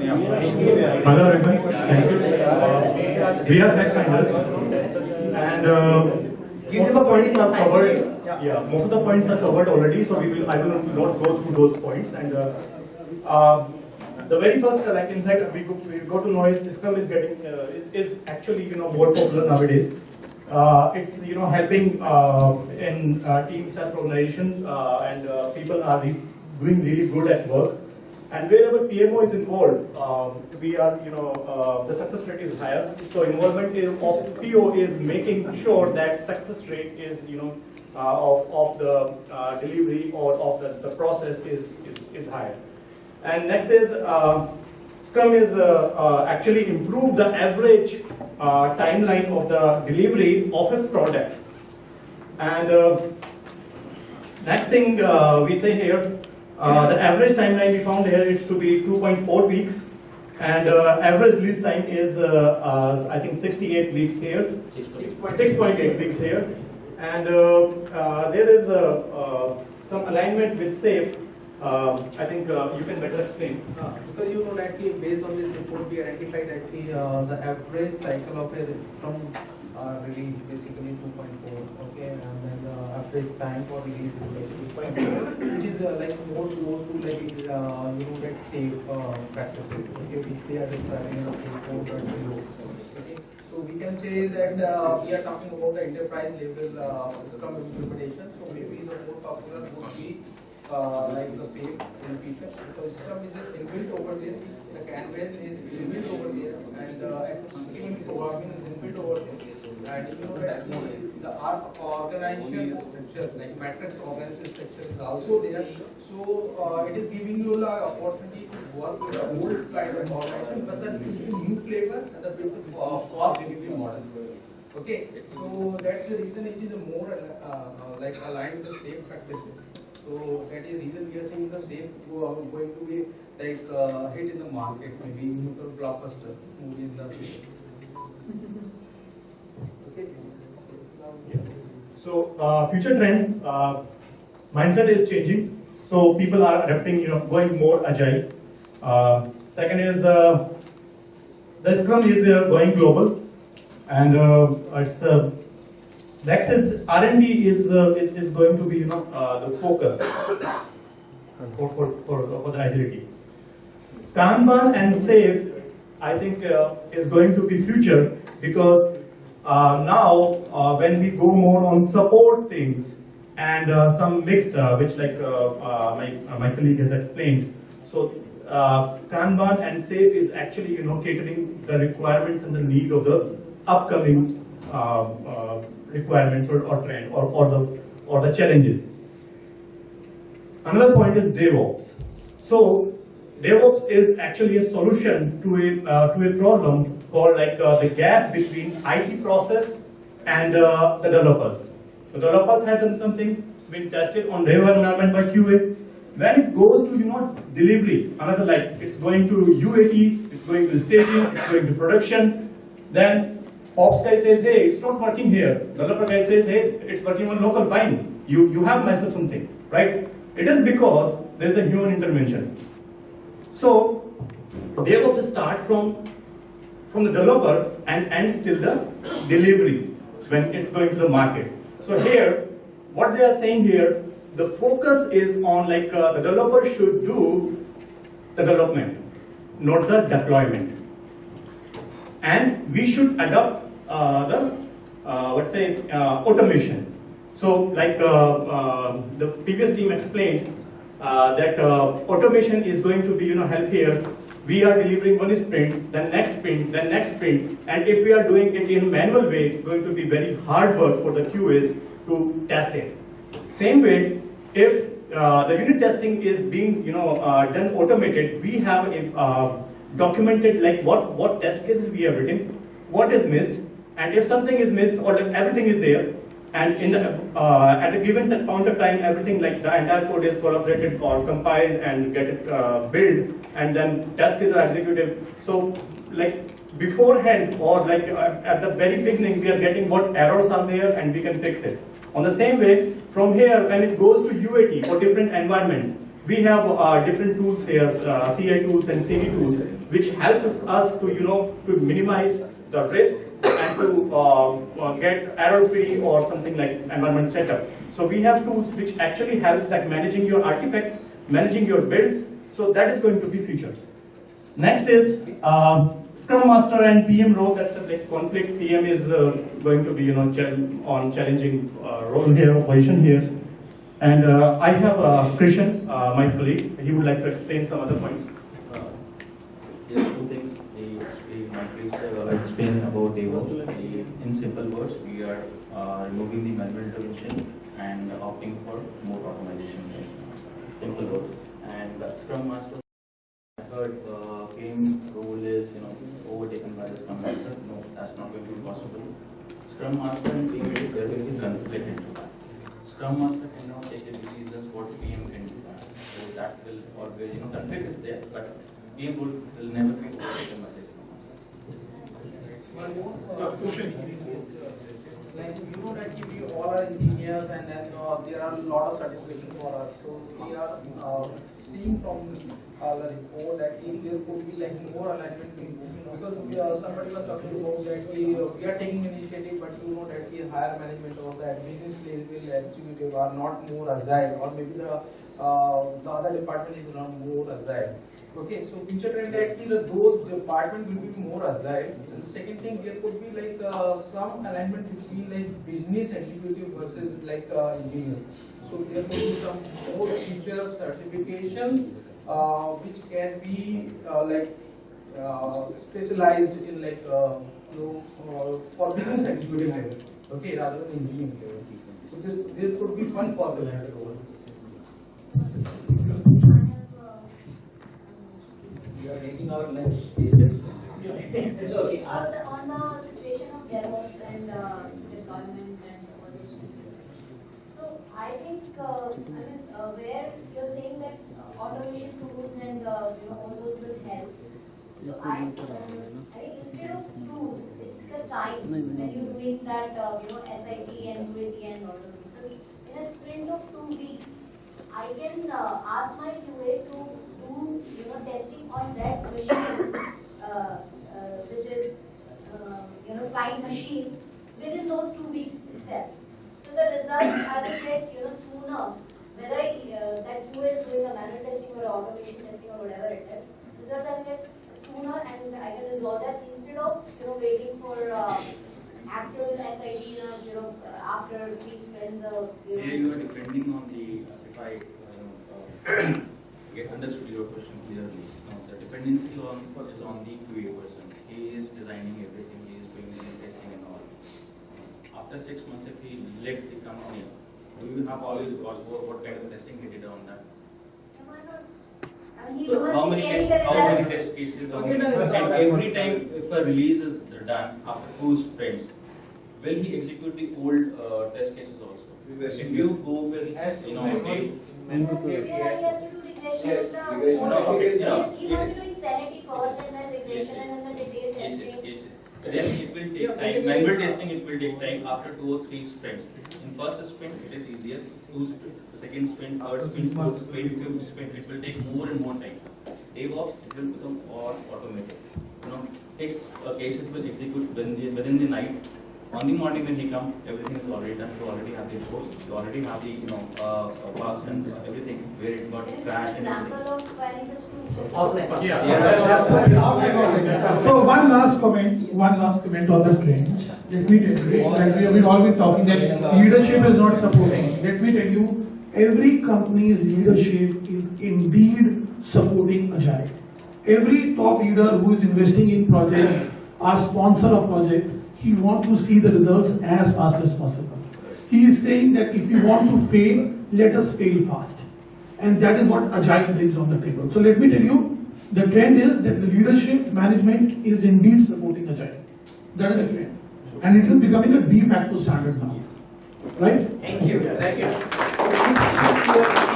Hello everyone, thank you. Uh, we are fact finders and uh, most of the points are covered. Yeah, most of the points are covered already, so we will, I will not go through those points. And uh, uh, the very first, uh, like insight we go, we go to know is Scrum is getting uh, is, is actually you know more popular nowadays. Uh, it's you know helping uh, in uh, team self-organization uh, and uh, people are re doing really good at work. And wherever PMO is involved, um, we are, you know, uh, the success rate is higher. So involvement is, of PO is making sure that success rate is, you know, uh, of, of the uh, delivery or of the, the process is, is, is higher. And next is, uh, Scrum is uh, uh, actually improve the average uh, timeline of the delivery of a product. And next thing we say here, uh, the average timeline we found here is to be 2.4 weeks. And uh, average release time is, uh, uh, I think, 68 weeks here. 6.8 weeks here. And uh, uh, there is uh, uh, some alignment with SAFE. I think uh, you can better explain. Uh, Because you know that based on this report, we identified that uh, the average cycle of a Scrum uh, release basically 2.4, okay, and then the average time for release is like 2.4, which is uh, like more more to like uh, you know that SAFe uh, practices, okay, which they are describing in the safe code or below. Okay, so we can say that uh, we are talking about the enterprise level uh, Scrum implementation. So maybe the more popular would be uh, like the same in future because Scrum is inbuilt over there, the Kanban is inbuilt over there, and uh, even programming is inbuilt over there. And you know that the our organizational structure, like matrix organizational structure is also there. So uh, it is giving you the opportunity to work with the old kind of organization, but then with the new flavor and the with uh, cost model. Okay, so that's the reason it is more uh, uh, like aligned with the same practices. So that is the reason we are saying the same going to be like uh, hit in the market, maybe new blockbuster movie in the future. Okay. So uh, future trend, uh, mindset is changing. So people are adapting, you know, going more agile. Uh, second is uh, the Scrum is uh, going global, and uh, it's uh, next is R&D is, uh, is is going to be you know the focus for for for, for the agility. Kanban and SAFe, I think, is going to be future because now uh, when we go more on support things and uh, some mixed, uh, which like uh, uh, my, uh, my colleague has explained. So uh, Kanban and SAFe is actually, you know, catering the requirements and the need of the upcoming uh, uh, requirements or, or trend or, or the or the challenges. Another point is DevOps. So DevOps is actually a solution to a uh, to a problem called like uh, the gap between IT process and uh, the developers. The developers have done something, it's been tested on their environment by QA. When it goes to you know delivery, another like it's going to UAT, it's going to staging, it's going to production, then Ops guy says, hey, it's not working here. Developer guy says, hey, it's working on local fine. You you have messed up something, right? It is because there is a human intervention. So they have to start from from the developer and ends till the delivery when it's going to the market. So here, what they are saying here, the focus is on like uh, the developer should do the development, not the deployment. And we should adopt uh, the, uh, let's say, uh, automation. So like uh, uh, the previous team explained, that automation is going to be, you know, help here. We are delivering one sprint, then next sprint, then next sprint, and if we are doing it in manual way, it's going to be very hard work for the QAs to test it. Same way, if uh, the unit testing is being, you know, uh, done automated, we have a, uh, documented like what what test cases we have written, what is missed, and if something is missed or everything is there, and in the, uh, at a given point of time, everything like the entire code is collaborated or compiled and get it uh, built, and then test is executed. So like beforehand or like uh, at the very beginning, we are getting what errors are there and we can fix it. On the same way, from here, when it goes to UAT for different environments, we have uh, different tools here, uh, CI tools and CD tools, which helps us to, you know, to minimize the risk and to uh, uh, get error-free or something like environment setup. So we have tools which actually helps like managing your artifacts, managing your builds. So that is going to be future. Next is uh, Scrum Master and PM role. That's a like conflict. PM is uh, going to be you know on challenging uh, role here, position here. And uh, I have Krishan, uh, my colleague. He would like to explain some other points. There two things, explain, my have explained about DevOps. In simple words, we are uh, removing the manual intervention and opting for more automation. Simple words. And the Scrum Master, I heard uh, PM role is, you know, overtaken by the Scrum Master. No, that's not going to be possible. Scrum Master and PM, there will be conflict into that. Scrum Master cannot take decisions what PM can do. So that will always, you know, conflict is there, but PM will, will never be overtaken by. Uh. Like, you know that we all are engineers and then uh, there are a lot of certification for us. So we are uh, seeing from uh, the report that if there could be like more alignment because are, somebody was talking about that we, uh, we are taking initiative, but you know that the higher management or the administrative executive are not more agile or maybe the, uh, the other department is not more agile. Okay, so future trend actually the those department will be more agile. And second thing, there could be like uh, some alignment between like business executive versus like uh, engineer. So there could be some more future certifications uh, which can be uh, like uh, specialized in like uh, you know for business executive level. Okay, rather than engineering level. So this there could be one possibility over. We are taking our lunch. agent. Okay, on the, on the situation of DevOps and uh, deployment and all those things. So I think, uh, I mean, uh, where you're saying that uh, automation tools and, uh, you know, all those will help. So I, um, I think instead of tools, it's the time when you're doing that, uh, you know, SIT and UAT and all those things. So In a sprint of two weeks, I can uh, ask my QA to do, you know, testing on that machine, uh, uh, which is, uh, you know, client machine, within those two weeks itself. So the results I will get, you know, sooner, whether uh, that QA is doing a manual testing or automation testing or whatever it is. Results I will get sooner and I can resolve that instead of, you know, waiting for uh, actual SIT, you know, you know, after three sprints or, you know. Here you are depending on the, if I, uh, you know, uh, get understood your question clearly. Uh, The dependency on, is on the QA person. He is designing everything, he is doing the testing and all. After six months, if he left the company, do you have all his records, what, what kind of testing he did on that? Am I not? I mean, he So how many test, how many test cases, how many- no, no, and every time if a release is done after two sprints, will he execute the old uh, test cases also? If you go with, you know, a- Yes, yes, he has to do regression Yes, of the regression whole- of- okay, he- yeah. He must be doing sanity first and then regression Yes, yes. and then the detailed cases, testing. cases. Then it will Yeah, take time, manual testing, it will take time after two or three sprints. In first sprint, it is easier, two sprint, the second sprint, third sprint, fourth sprint, fifth sprint, it will take more and more time. DevOps, it will become all automated. You know, takes, uh, cases will execute within the, within the night. On the morning when he come, everything is already done, you already have the reports, you already have the, you know, uh, uh, bugs and everything, where it got Can you give crashed and everything. example of filing such tools? So one last comment, one last comment on the trends. Let me tell you, like we have been all been talking that leadership is not supporting. Let me tell you, every company's leadership is indeed supporting Agile. Every top leader who is investing in projects, or sponsor of projects, he wants to see the results as fast as possible. He is saying that if you want to fail, let us fail fast. And that is what Agile brings on the table. So let me tell you, the trend is that the leadership management is indeed supporting Agile. That is the trend. And it is becoming a de facto standard now. Right? Thank you, thank you.